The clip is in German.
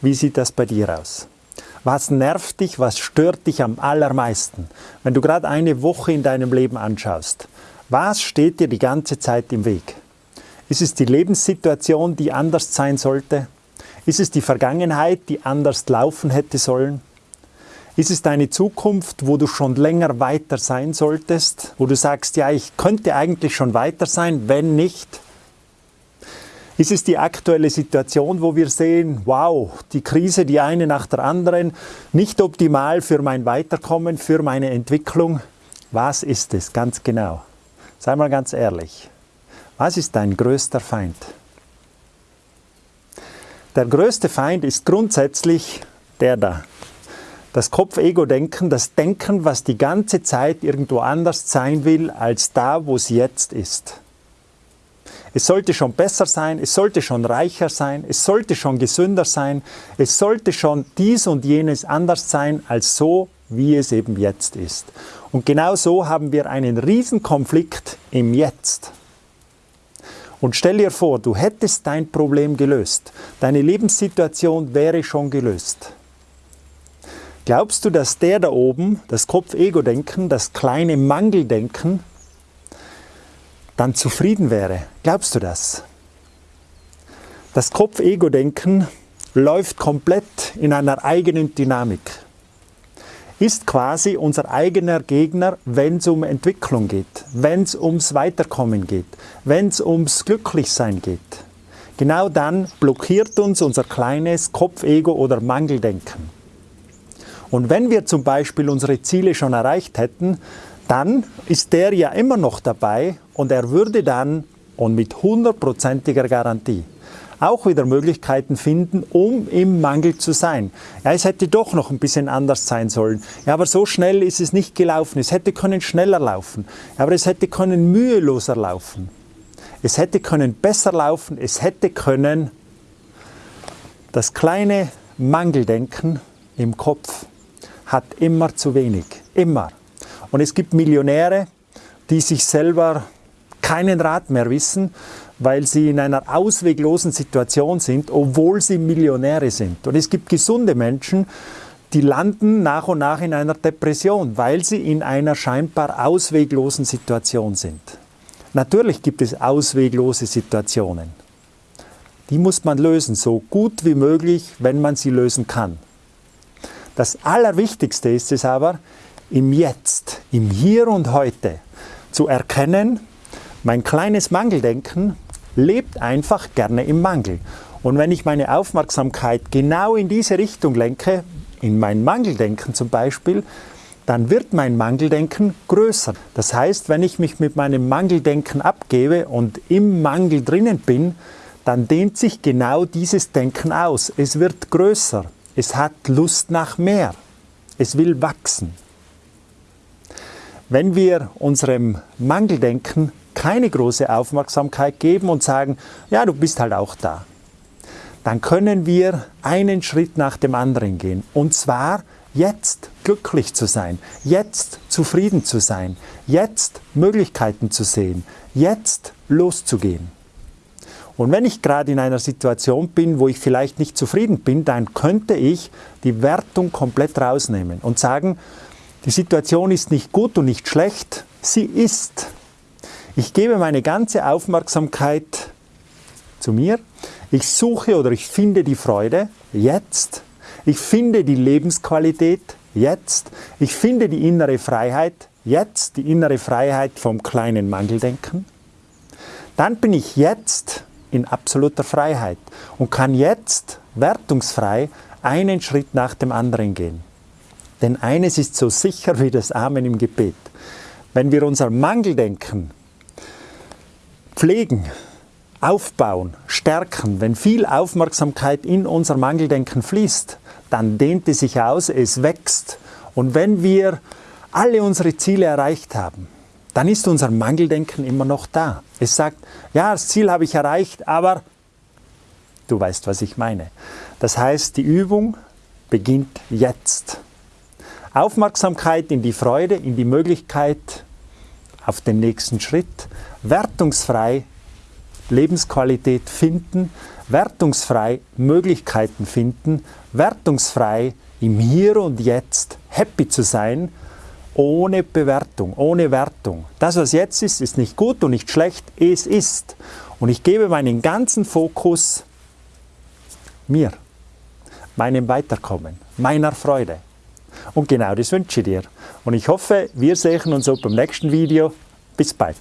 Wie sieht das bei dir aus? Was nervt dich, was stört dich am allermeisten? Wenn du gerade eine Woche in deinem Leben anschaust, was steht dir die ganze Zeit im Weg? Ist es die Lebenssituation, die anders sein sollte? Ist es die Vergangenheit, die anders laufen hätte sollen? Ist es deine Zukunft, wo du schon länger weiter sein solltest? Wo du sagst, ja, ich könnte eigentlich schon weiter sein, wenn nicht? Ist es die aktuelle Situation, wo wir sehen, wow, die Krise, die eine nach der anderen, nicht optimal für mein Weiterkommen, für meine Entwicklung? Was ist es ganz genau? Sei mal ganz ehrlich. Was ist dein größter Feind? Der größte Feind ist grundsätzlich der da. Das Kopf-Ego-Denken, das Denken, was die ganze Zeit irgendwo anders sein will, als da, wo es jetzt ist. Es sollte schon besser sein, es sollte schon reicher sein, es sollte schon gesünder sein, es sollte schon dies und jenes anders sein, als so, wie es eben jetzt ist. Und genau so haben wir einen Riesenkonflikt im Jetzt. Und stell dir vor, du hättest dein Problem gelöst. Deine Lebenssituation wäre schon gelöst. Glaubst du, dass der da oben, das Kopf-Ego-Denken, das kleine Mangeldenken, dann zufrieden wäre. Glaubst du das? Das Kopf-Ego-Denken läuft komplett in einer eigenen Dynamik. Ist quasi unser eigener Gegner, wenn es um Entwicklung geht, wenn es ums Weiterkommen geht, wenn es ums Glücklichsein geht. Genau dann blockiert uns unser kleines Kopf-Ego oder Mangeldenken. Und wenn wir zum Beispiel unsere Ziele schon erreicht hätten, dann ist der ja immer noch dabei und er würde dann und mit hundertprozentiger Garantie auch wieder Möglichkeiten finden, um im Mangel zu sein. Ja, es hätte doch noch ein bisschen anders sein sollen. Ja, aber so schnell ist es nicht gelaufen. Es hätte können schneller laufen. Aber es hätte können müheloser laufen. Es hätte können besser laufen. Es hätte können das kleine Mangeldenken im Kopf hat immer zu wenig. Immer. Und es gibt Millionäre, die sich selber keinen Rat mehr wissen, weil sie in einer ausweglosen Situation sind, obwohl sie Millionäre sind. Und es gibt gesunde Menschen, die landen nach und nach in einer Depression, weil sie in einer scheinbar ausweglosen Situation sind. Natürlich gibt es ausweglose Situationen. Die muss man lösen, so gut wie möglich, wenn man sie lösen kann. Das Allerwichtigste ist es aber, im Jetzt, im Hier und Heute zu erkennen, mein kleines Mangeldenken lebt einfach gerne im Mangel. Und wenn ich meine Aufmerksamkeit genau in diese Richtung lenke, in mein Mangeldenken zum Beispiel, dann wird mein Mangeldenken größer. Das heißt, wenn ich mich mit meinem Mangeldenken abgebe und im Mangel drinnen bin, dann dehnt sich genau dieses Denken aus. Es wird größer. Es hat Lust nach mehr. Es will wachsen. Wenn wir unserem Mangeldenken keine große Aufmerksamkeit geben und sagen, ja, du bist halt auch da, dann können wir einen Schritt nach dem anderen gehen. Und zwar jetzt glücklich zu sein, jetzt zufrieden zu sein, jetzt Möglichkeiten zu sehen, jetzt loszugehen. Und wenn ich gerade in einer Situation bin, wo ich vielleicht nicht zufrieden bin, dann könnte ich die Wertung komplett rausnehmen und sagen, die Situation ist nicht gut und nicht schlecht, sie ist. Ich gebe meine ganze Aufmerksamkeit zu mir. Ich suche oder ich finde die Freude jetzt. Ich finde die Lebensqualität jetzt. Ich finde die innere Freiheit jetzt, die innere Freiheit vom kleinen Mangeldenken. Dann bin ich jetzt in absoluter Freiheit und kann jetzt wertungsfrei einen Schritt nach dem anderen gehen. Denn eines ist so sicher wie das Amen im Gebet. Wenn wir unser Mangeldenken pflegen, aufbauen, stärken, wenn viel Aufmerksamkeit in unser Mangeldenken fließt, dann dehnt es sich aus, es wächst. Und wenn wir alle unsere Ziele erreicht haben, dann ist unser Mangeldenken immer noch da. Es sagt, ja, das Ziel habe ich erreicht, aber du weißt, was ich meine. Das heißt, die Übung beginnt jetzt. Aufmerksamkeit in die Freude, in die Möglichkeit auf den nächsten Schritt, wertungsfrei Lebensqualität finden, wertungsfrei Möglichkeiten finden, wertungsfrei im Hier und Jetzt happy zu sein, ohne Bewertung, ohne Wertung. Das, was jetzt ist, ist nicht gut und nicht schlecht, es ist. Und ich gebe meinen ganzen Fokus mir, meinem Weiterkommen, meiner Freude. Und genau das wünsche ich dir. Und ich hoffe, wir sehen uns auch beim nächsten Video. Bis bald.